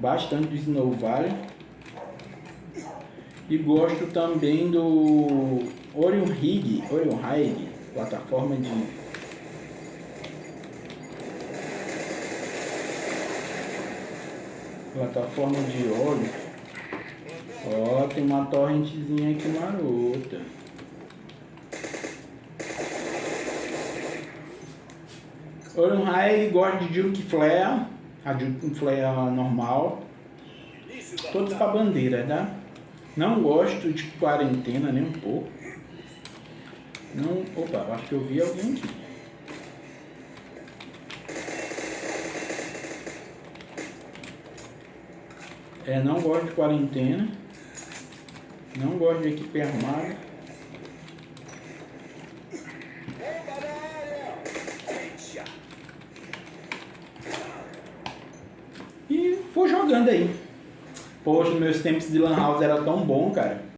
bastante do Snow Valley. E gosto também do Orion Rig, Orion Rig, plataforma de plataforma de óleo. Ó, tem uma torrentezinha aqui marota. Orion High gosta de Duke Flare, a Duke Flare normal. Todos com a bandeira, tá? Não gosto de quarentena nem um pouco. Não, opa, acho que eu vi alguém aqui. É, não gosto de quarentena. Não gosto de equipe armada. Vou jogando aí. Poxa, meus tempos de Lan House era tão bom, cara.